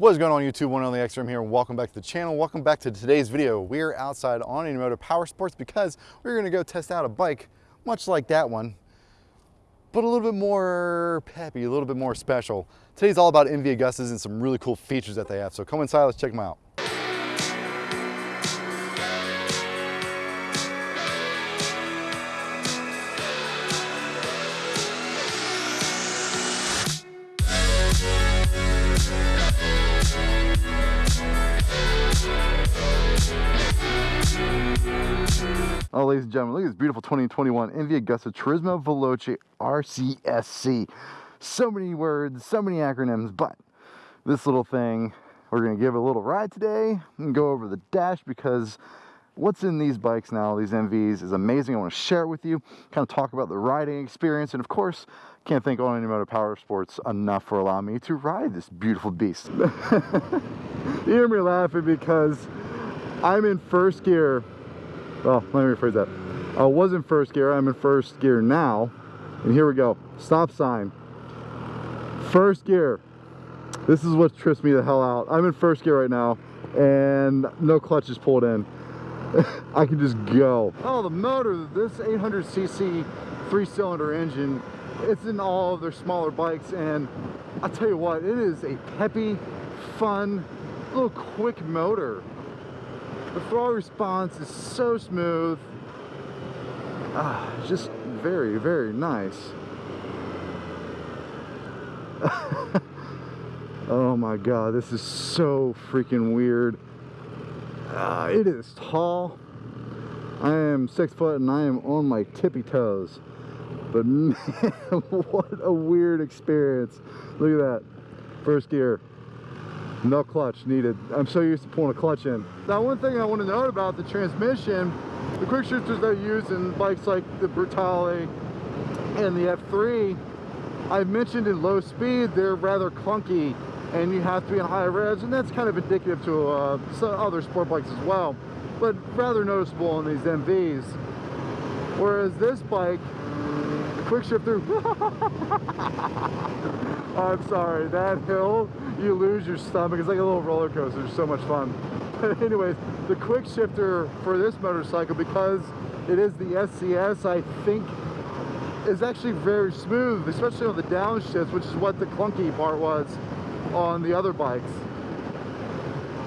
What is going on YouTube? One only X-Rim here. Welcome back to the channel. Welcome back to today's video. We're outside on Unimoto Power Sports because we're gonna go test out a bike much like that one, but a little bit more peppy, a little bit more special. Today's all about MV Agustas and some really cool features that they have. So come inside, let's check them out. Ladies and gentlemen, look at this beautiful 2021 MV Agusta Turismo Veloce RCSC. So many words, so many acronyms, but this little thing, we're gonna give it a little ride today and go over the dash because what's in these bikes now, these MVs, is amazing. I wanna share it with you, kind of talk about the riding experience, and of course, can't thank On Unimoto Power Sports enough for allowing me to ride this beautiful beast. you hear me laughing because I'm in first gear well, let me rephrase that. I was in first gear, I'm in first gear now. And here we go, stop sign. First gear. This is what trips me the hell out. I'm in first gear right now and no clutch is pulled in. I can just go. Oh, the motor, this 800cc three-cylinder engine, it's in all of their smaller bikes and I'll tell you what, it is a peppy, fun, little quick motor. The throttle response is so smooth. Ah, just very, very nice. oh my god, this is so freaking weird. Uh, it is tall. I am six foot and I am on my tippy toes. But man, what a weird experience. Look at that. First gear no clutch needed. I'm so used to pulling a clutch in. Now one thing I want to note about the transmission, the quick shifters I use in bikes like the Brutale and the F3, I've mentioned in low speed they're rather clunky and you have to be in high revs and that's kind of indicative to uh, some other sport bikes as well but rather noticeable on these MVs whereas this bike quick shifter I'm sorry that hill you lose your stomach. It's like a little roller coaster. It's so much fun. But anyways, the quick shifter for this motorcycle, because it is the SCS, I think is actually very smooth, especially on the downshifts, which is what the clunky part was on the other bikes.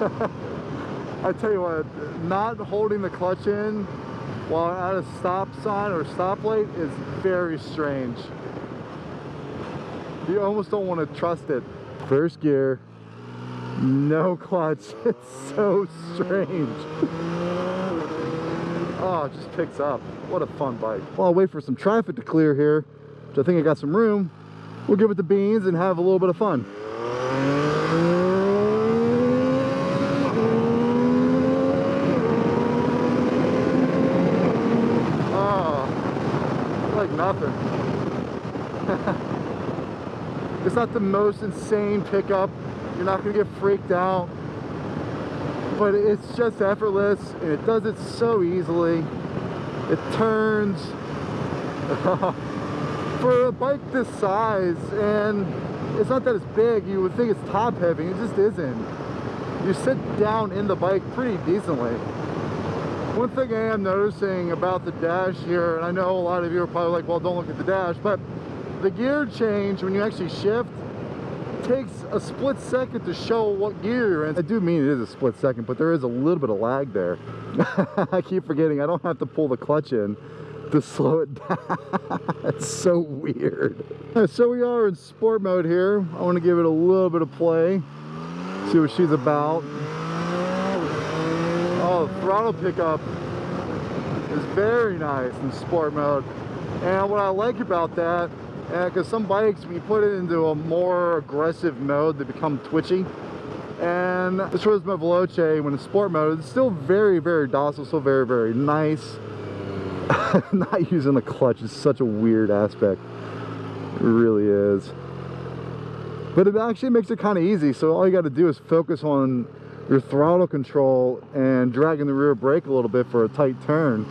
I tell you what, not holding the clutch in while at a stop sign or stoplight is very strange. You almost don't want to trust it. First gear, no clutch. It's so strange. Oh, it just picks up. What a fun bike. Well, I'll wait for some traffic to clear here, which I think I got some room. We'll give it the beans and have a little bit of fun. Oh, like nothing. It's not the most insane pickup. You're not gonna get freaked out. But it's just effortless and it does it so easily. It turns for a bike this size and it's not that it's big, you would think it's top heavy, it just isn't. You sit down in the bike pretty decently. One thing I am noticing about the dash here, and I know a lot of you are probably like, well, don't look at the dash, but the gear change when you actually shift takes a split second to show what gear you're in. I do mean it is a split second, but there is a little bit of lag there. I keep forgetting I don't have to pull the clutch in to slow it down. It's so weird. So we are in sport mode here. I want to give it a little bit of play, see what she's about. Oh, throttle pickup is very nice in sport mode. And what I like about that Uh, because some bikes when you put it into a more aggressive mode they become twitchy. And the Turismo Veloce when in sport mode it's still very very docile still very very nice. Not using the clutch is such a weird aspect. It really is. But it actually makes it kind of easy so all you got to do is focus on your throttle control and dragging the rear brake a little bit for a tight turn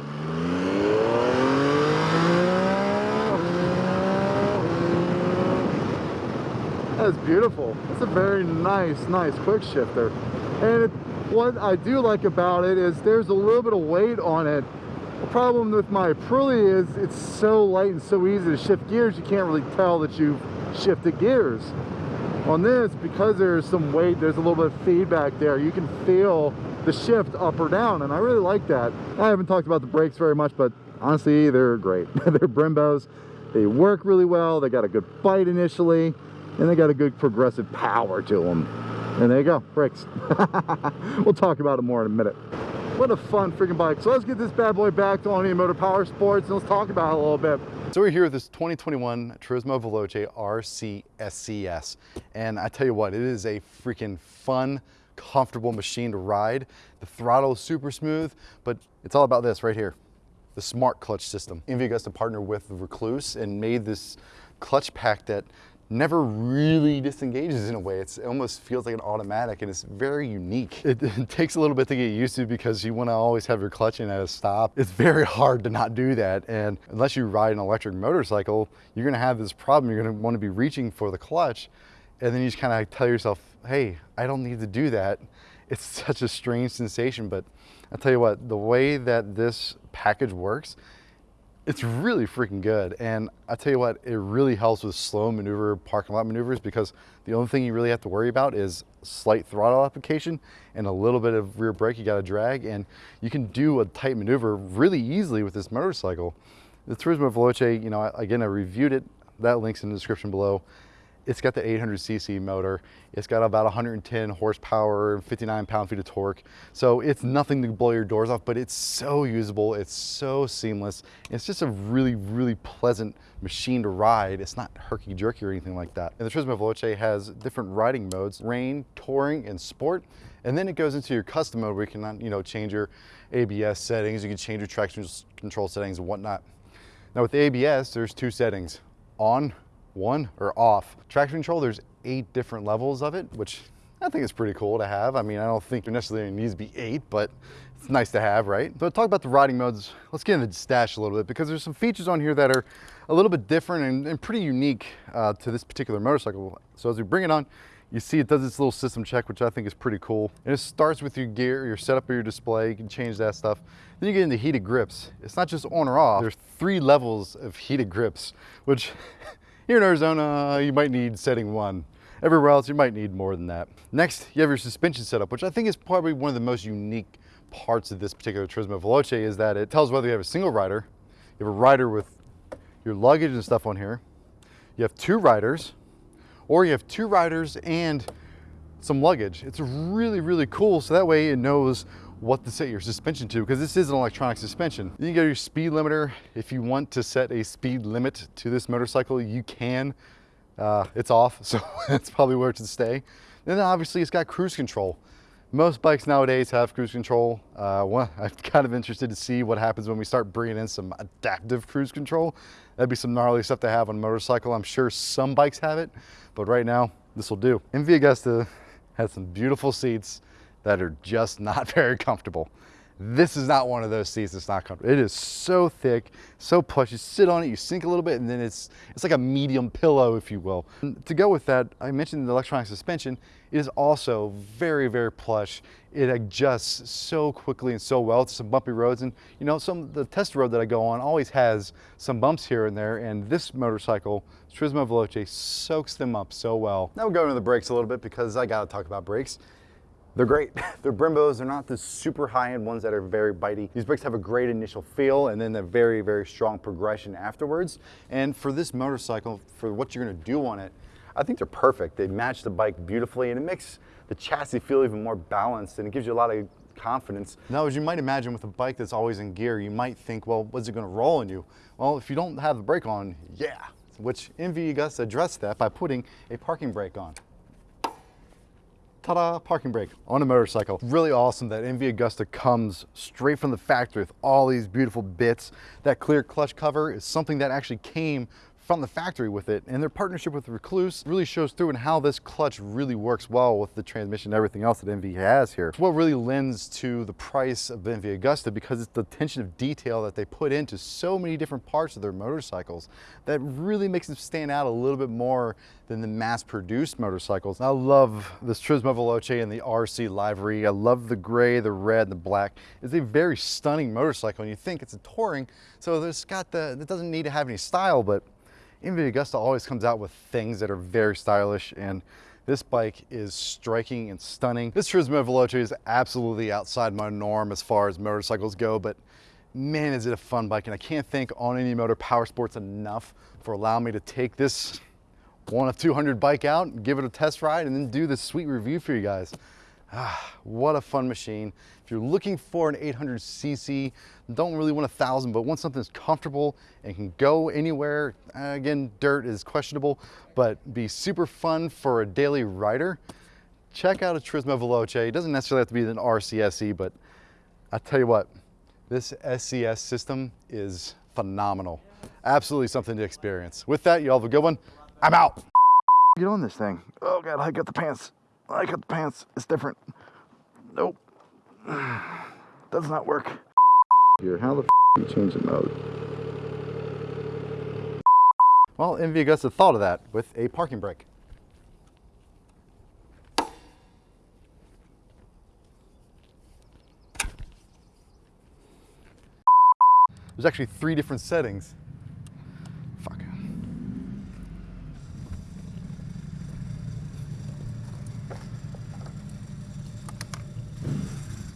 That's beautiful. That's a very nice, nice quick shifter. And it, what I do like about it is there's a little bit of weight on it. The problem with my Aprilia is it's so light and so easy to shift gears, you can't really tell that you've shifted gears. On this, because there's some weight, there's a little bit of feedback there, you can feel the shift up or down, and I really like that. I haven't talked about the brakes very much, but honestly, they're great. they're Brembos. They work really well. They got a good bite initially, and they got a good progressive power to them. And there you go, brakes. we'll talk about it more in a minute. What a fun freaking bike. So let's get this bad boy back to Only Motor Power Sports and let's talk about it a little bit. So we're here with this 2021 Turismo Veloce RC SCS. And I tell you what, it is a freaking fun, comfortable machine to ride. The throttle is super smooth, but it's all about this right here, the smart clutch system. MV to partner with Rekluse and made this clutch pack that never really disengages in a way. It's, it almost feels like an automatic and it's very unique. It, it takes a little bit to get used to because you want to always have your clutch in at a stop. It's very hard to not do that. And unless you ride an electric motorcycle, you're going to have this problem. You're going to want to be reaching for the clutch and then you just kind of tell yourself, hey, I don't need to do that. It's such a strange sensation, but I'll tell you what, the way that this package works, it's really freaking good. And I tell you what, it really helps with slow maneuver parking lot maneuvers because the only thing you really have to worry about is slight throttle application and a little bit of rear brake you got to drag. And you can do a tight maneuver really easily with this motorcycle. The Turismo Veloce, you know, again, I reviewed it. That link's in the description below. It's got the 800cc motor. It's got about 110 horsepower, 59 pound-feet of torque. So it's nothing to blow your doors off, but it's so usable. It's so seamless. It's just a really, really pleasant machine to ride. It's not herky-jerky or anything like that. And the Turismo Veloce has different riding modes, rain, touring, and sport. And then it goes into your custom mode where you can, you know, change your ABS settings, you can change your traction control settings and whatnot. Now with the ABS, there's two settings, on one or off. Traction control, there's eight different levels of it, which I think it's pretty cool to have. I mean, I don't think there necessarily needs to be eight, but it's nice to have, right? So talk about the riding modes. Let's get into the stash a little bit because there's some features on here that are a little bit different and, and pretty unique uh, to this particular motorcycle. So as we bring it on, you see it does this little system check, which I think is pretty cool. And it starts with your gear, your setup of your display, you can change that stuff. Then you get into heated grips. It's not just on or off, there's three levels of heated grips, which Here in Arizona, you might need setting one. Everywhere else, you might need more than that. Next, you have your suspension setup, which I think is probably one of the most unique parts of this particular Turismo Veloce is that it tells whether you have a single rider, you have a rider with your luggage and stuff on here, you have two riders, or you have two riders and some luggage. It's really, really cool. So that way it knows what to set your suspension to because this is an electronic suspension. You can get your speed limiter. If you want to set a speed limit to this motorcycle, you can. Uh, it's off, so it's probably where to stay. Then obviously it's got cruise control. Most bikes nowadays have cruise control. Uh, well, I'm kind of interested to see what happens when we start bringing in some adaptive cruise control. That'd be some gnarly stuff to have on a motorcycle. I'm sure some bikes have it, but right now this will do. MV Agusta has some beautiful seats that are just not very comfortable. This is not one of those seats that's not comfortable. It is so thick, so plush. You sit on it, you sink a little bit, and then it's it's like a medium pillow, if you will. And to go with that, I mentioned the electronic suspension. It is also very, very plush. It adjusts so quickly and so well to some bumpy roads. And you know, some the test road that I go on always has some bumps here and there, and this motorcycle, Turismo Veloce, soaks them up so well. Now we'll going to the brakes a little bit because I gotta talk about brakes. They're great. They're Brembos. They're not the super high-end ones that are very bitey. These brakes have a great initial feel and then a very, very strong progression afterwards. And for this motorcycle, for what you're gonna do on it, I think they're perfect. They match the bike beautifully and it makes the chassis feel even more balanced and it gives you a lot of confidence. Now, as you might imagine with a bike that's always in gear, you might think, well, what's it gonna roll on you? Well, if you don't have the brake on, yeah. Which MV Agusta addressed that by putting a parking brake on ta-da, parking brake on a motorcycle. Really awesome that MV Agusta comes straight from the factory with all these beautiful bits. That clear clutch cover is something that actually came from the factory with it. And their partnership with Rekluse really shows through in how this clutch really works well with the transmission and everything else that MV has here. It's what really lends to the price of the MV Agusta because it's the attention of detail that they put into so many different parts of their motorcycles that really makes them stand out a little bit more than the mass-produced motorcycles. I love this Turismo Veloce and the RC livery. I love the gray, the red, the black. It's a very stunning motorcycle and you think it's a touring, so it's got the, it doesn't need to have any style, but MV Agusta always comes out with things that are very stylish and this bike is striking and stunning. This Turismo Veloce is absolutely outside my norm as far as motorcycles go, but man, is it a fun bike. And I can't thank On Any Motor Power Sports enough for allowing me to take this one of 200 bike out and give it a test ride and then do this sweet review for you guys. Ah, what a fun machine. If you're looking for an 800cc, don't really want a thousand, but want something that's comfortable and can go anywhere. Uh, again, dirt is questionable, but be super fun for a daily rider. Check out a Turismo Veloce. It doesn't necessarily have to be an RCSE, but I tell you what, this SCS system is phenomenal. Absolutely something to experience. With that, y'all have a good one. I'm out. Get on this thing. Oh God, I got the pants. I got the pants. It's different. Nope. Does not work. Here, how the f you change the mode? Well, MV Agusta thought of that with a parking brake. There's actually three different settings